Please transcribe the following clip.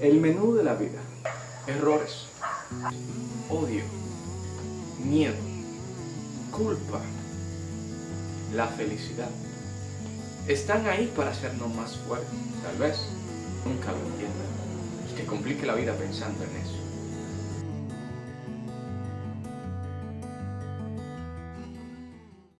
El menú de la vida. Errores. Odio. Miedo. Culpa. La felicidad. Están ahí para hacernos más fuertes. Tal vez nunca lo entiendan y te complique la vida pensando en eso.